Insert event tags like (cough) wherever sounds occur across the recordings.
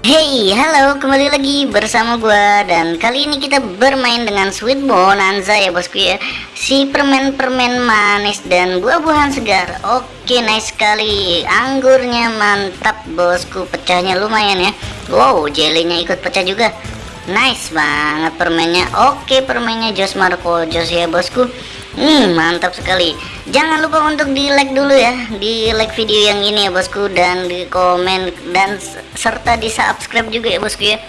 Hey, halo, kembali lagi bersama gua dan kali ini kita bermain dengan Sweet Bonanza ya bosku ya. Si permen-permen manis dan buah-buahan segar. Oke, nice sekali. Anggurnya mantap bosku, pecahnya lumayan ya. Wow, jelinya ikut pecah juga. Nice banget permennya. Oke, permennya Jos Marco Jos ya bosku. Hmm, mantap sekali. Jangan lupa untuk di like dulu ya, di like video yang ini ya bosku dan di komen dan serta di subscribe juga ya bosku ya.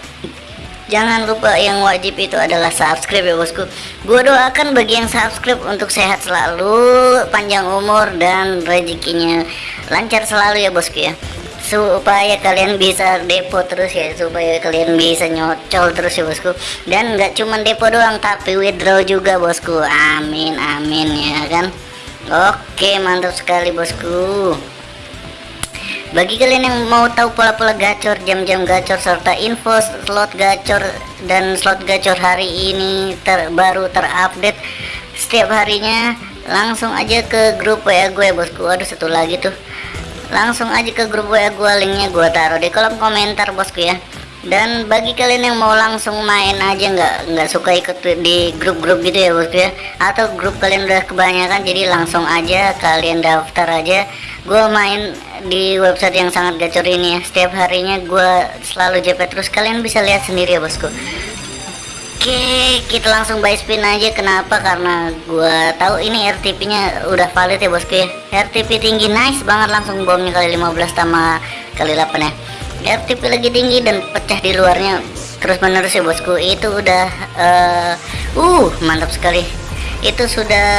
Jangan lupa yang wajib itu adalah subscribe ya bosku. Gua doakan bagi yang subscribe untuk sehat selalu, panjang umur dan rezekinya lancar selalu ya bosku ya supaya kalian bisa depo terus ya supaya kalian bisa nyocol terus ya bosku. Dan nggak cuma depo doang tapi withdraw juga bosku. Amin amin ya kan? Oke mantap sekali bosku. Bagi kalian yang mau tahu pola-pola gacor jam-jam gacor serta info slot gacor dan slot gacor hari ini terbaru terupdate setiap harinya langsung aja ke grup WA gue bosku. Aduh satu lagi tuh langsung aja ke grup WA gue linknya gue taruh di kolom komentar bosku ya. Dan bagi kalian yang mau langsung main aja nggak nggak suka ikut di grup-grup gitu ya bosku ya. Atau grup kalian udah kebanyakan jadi langsung aja kalian daftar aja. Gue main di website yang sangat gacor ini ya. Setiap harinya gue selalu JP terus kalian bisa lihat sendiri ya bosku Oke, kita langsung buy spin aja. Kenapa? Karena gua tahu ini RTP nya udah valid ya bosku ya. RTP tinggi nice banget langsung bomnya kali 15 sama kali 8 ya. RTP lagi tinggi dan pecah di luarnya terus menerus ya bosku. Itu udah uh, uh mantap sekali. Itu sudah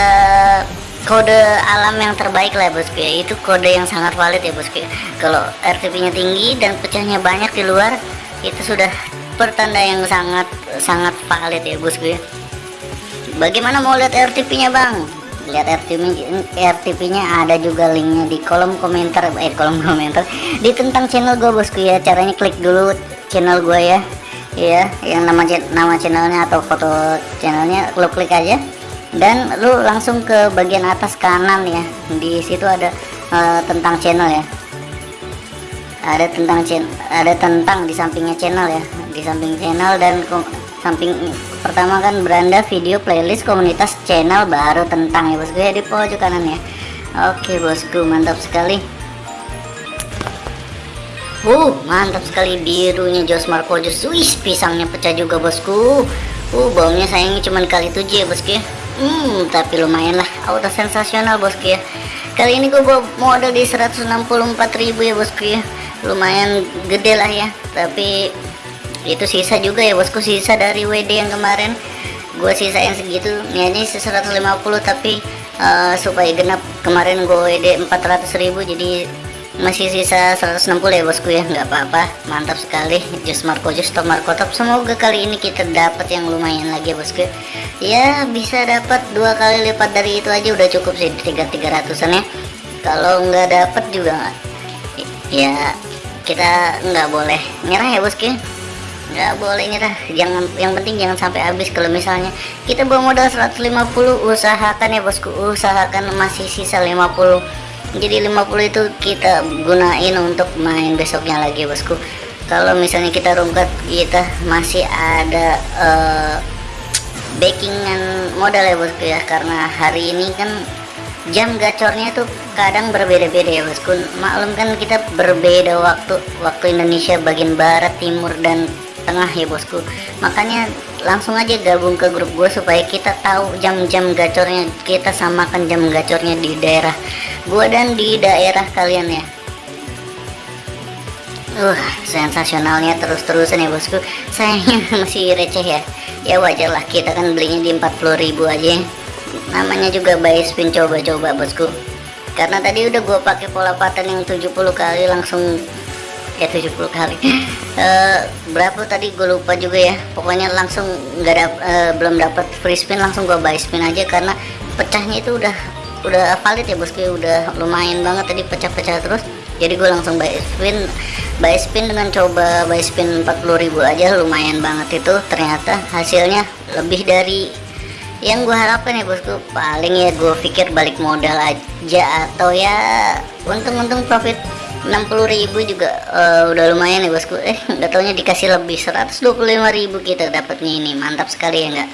kode alam yang terbaik lah bosku ya. Itu kode yang sangat valid ya bosku. Ya. Kalau RTP nya tinggi dan pecahnya banyak di luar itu sudah pertanda yang sangat sangat valid ya bosku ya. Bagaimana mau lihat RTP nya bang? Lihat RTP RTP nya ada juga linknya di kolom komentar eh kolom komentar di tentang channel gue bosku ya. Caranya klik dulu channel gue ya. Ya yang nama nama channelnya atau foto channelnya lo klik aja. Dan lu langsung ke bagian atas kanan ya. Di situ ada uh, tentang channel ya. Ada tentang ada tentang di sampingnya channel ya di samping channel dan samping pertama kan beranda video playlist komunitas channel baru tentang ya bosku ya di pojok kanan ya oke bosku mantap sekali Uh, mantap sekali birunya Jos Marco Jos. Pisangnya pecah juga bosku. Uh, baunya sayangnya cuma kali tujuh ya bosku ya. Hmm, tapi lumayan lah. Auto sensasional bosku ya. Kali ini gue bawa modal di 164.000 ya bosku ya. Lumayan gede lah ya. Tapi itu sisa juga ya bosku sisa dari WD yang kemarin. Gue sisain segitu. Niatnya 150 tapi uh, supaya genap kemarin gue WD 400.000 jadi masih sisa 160 ya bosku ya. Nggak apa-apa. Mantap sekali. Jus Marco jus top Marco top. Semoga kali ini kita dapat yang lumayan lagi ya bosku ya. Bisa dapat dua kali lipat dari itu aja udah cukup sih tiga tiga ratusan ya. Kalau nggak dapat juga ya kita nggak boleh nyerah ya bosku nggak boleh nyerah jangan yang penting jangan sampai habis kalau misalnya kita bawa modal 150 usahakan ya bosku. Usahakan masih sisa 50 jadi 50 itu kita gunain untuk main besoknya lagi bosku. Kalau misalnya kita rungkat kita masih ada uh, backingan modal ya bosku ya. Karena hari ini kan jam gacornya tuh kadang berbeda-beda ya bosku. Maklum kan kita berbeda waktu waktu Indonesia bagian barat timur dan tengah ya bosku. Makanya langsung aja gabung ke grup gue supaya kita tahu jam-jam gacornya kita samakan jam gacornya di daerah gue dan di daerah kalian ya. Uh sensasionalnya terus-terusan ya bosku. Sayangnya (laughs) masih receh ya. Ya wajar lah kita kan belinya di 40.000 aja. Namanya juga buy spin coba-coba bosku. Karena tadi udah gue pakai pola pattern yang 70 kali langsung ya 70 kali (laughs) uh, berapa tadi gue lupa juga ya. Pokoknya langsung nggak dap, uh, belum dapat free spin langsung gue buy spin aja karena pecahnya itu udah udah valid ya bosku udah lumayan banget tadi pecah-pecah terus. Jadi gue langsung buy spin buy spin dengan coba buy spin 40.000 aja. Lumayan banget itu. Ternyata hasilnya lebih dari yang gue harapkan ya bosku. Paling ya gue pikir balik modal aja atau ya untung-untung profit 60.000 juga uh, udah lumayan ya bosku. Eh nggak taunya dikasih lebih 125.000 kita dapatnya ini. Mantap sekali ya enggak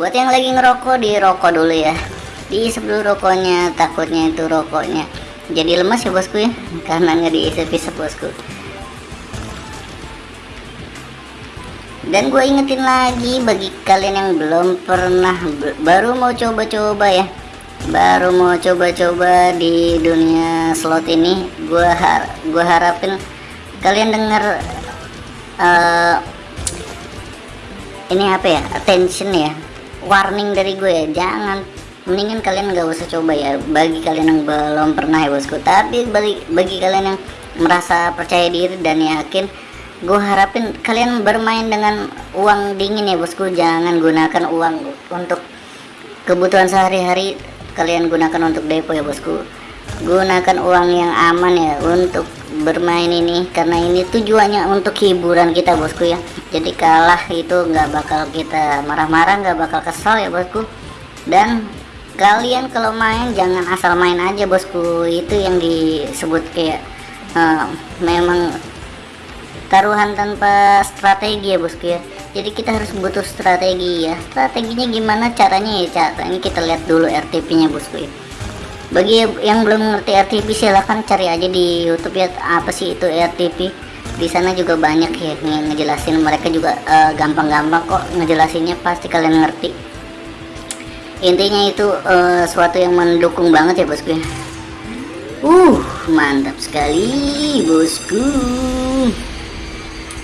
buat yang lagi ngerokok di rokok dulu ya. Di sebelum rokoknya takutnya itu rokoknya jadi lemas ya bosku ya. Karena nggak diisep-isep bosku. Dan gue ingetin lagi bagi kalian yang belum pernah baru mau coba-coba ya baru mau coba-coba di dunia slot ini gue har gue harapin kalian denger uh, ini apa ya attention ya warning dari gue ya. Jangan mendingan kalian nggak usah coba ya. Bagi kalian yang belum pernah ya bosku. Tapi bagi bagi kalian yang merasa percaya diri dan yakin gue harapin kalian bermain dengan uang dingin ya bosku. Jangan gunakan uang untuk kebutuhan sehari-hari kalian gunakan untuk depo ya bosku. Gunakan uang yang aman ya untuk bermain ini karena ini tujuannya untuk hiburan kita bosku ya. Jadi kalah itu nggak bakal kita marah-marah nggak bakal kesal ya bosku. Dan kalian kalau main jangan asal main aja bosku. Itu yang disebut kayak uh, memang taruhan tanpa strategi ya bosku ya jadi kita harus butuh strategi ya. Strateginya gimana caranya ya caranya kita lihat dulu RTP nya bosku ya bagi yang belum ngerti RTP silahkan cari aja di YouTube ya apa sih itu RTP di sana juga banyak ya ngejelasin. Mereka juga eh, gampang-gampang uh, kok ngejelasinnya pasti kalian ngerti. Intinya itu uh, suatu yang mendukung banget ya bosku ya uh mantap sekali bosku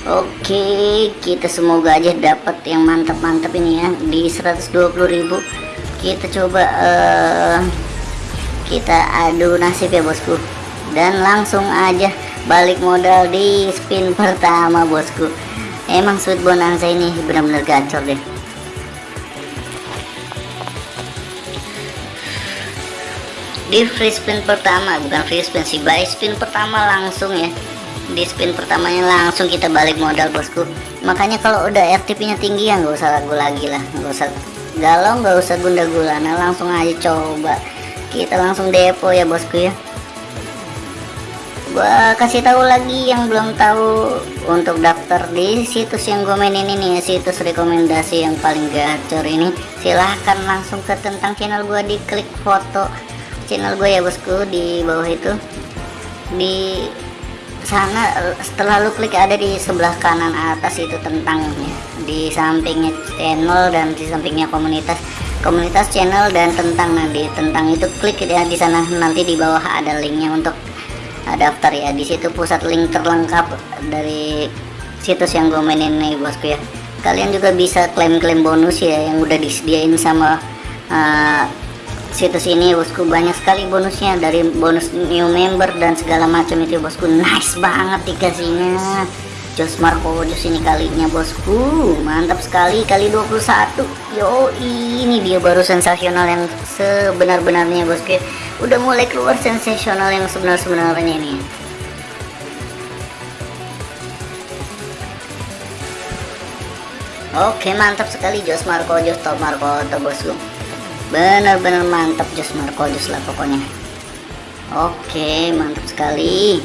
Oke kita semoga aja dapat yang mantap-mantap ini ya. Di 120.000 kita coba uh, kita adu nasib ya bosku. Dan langsung aja balik modal di spin pertama bosku. Emang sweet bonanza ini benar-benar gacor deh. Di free spin pertama bukan free spin sih buy spin pertama langsung ya di spin pertamanya langsung kita balik modal bosku. Makanya kalau udah RTP nya tinggi ya nggak usah ragu lagi lah. Nggak usah galau nggak usah gunda gulana langsung aja coba. Kita langsung depo ya bosku ya. Gua kasih tahu lagi yang belum tahu untuk daftar di situs yang gue mainin ini ya situs rekomendasi yang paling gacor ini. Silahkan langsung ke tentang channel gua di klik foto channel gue ya bosku di bawah itu. Di sana setelah lu klik ada di sebelah kanan atas itu tentangnya di sampingnya channel dan di sampingnya komunitas komunitas channel dan tentang nanti tentang itu klik ya di sana nanti di bawah ada linknya untuk uh, daftar ya. Di situ pusat link terlengkap dari situs yang gue mainin nih bosku ya. Kalian juga bisa klaim-klaim bonus ya yang udah disediain sama uh, situs ini bosku. Banyak sekali bonusnya dari bonus new member dan segala macam itu bosku. Nice banget dikasihnya. Jos Marco Jos ini kalinya bosku. Mantap sekali kali 21 yo ini dia baru sensasional yang sebenar-benarnya bosku. Udah mulai keluar sensasional yang sebenar-benarnya nih Oke mantap sekali Jos Marco Jos Top Marco bosku benar-benar mantap Jos Marco Jos lah pokoknya. Oke mantap sekali.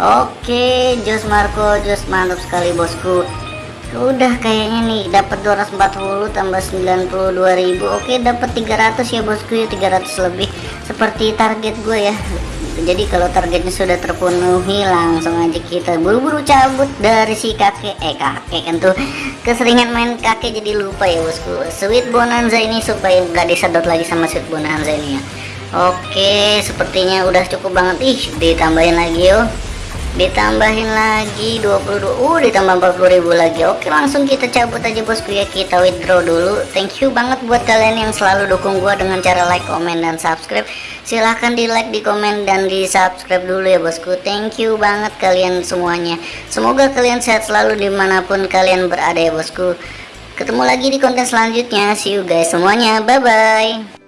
Oke Jos Marco Jos mantap sekali bosku. Udah kayaknya nih dapat 240 tambah 92.000 oke dapat 300 ya bosku ya 300 lebih. Seperti target gue ya jadi kalau targetnya sudah terpenuhi langsung aja kita buru-buru cabut dari si kakek. Eh kakek kan tuh keseringan main kakek jadi lupa ya bosku. Sweet bonanza ini supaya nggak disedot lagi sama sweet bonanza ini ya. Oke sepertinya udah cukup banget. Ih ditambahin lagi yuk ditambahin lagi 22 uh ditambah 40.000 lagi. Oke langsung kita cabut aja bosku ya kita withdraw dulu. Thank you banget buat kalian yang selalu dukung gua dengan cara like comment dan subscribe. Silahkan di like di komen dan di subscribe dulu ya bosku. Thank you banget kalian semuanya. Semoga kalian sehat selalu di mana pun kalian berada ya bosku. Ketemu lagi di konten selanjutnya. See you guys semuanya. Bye bye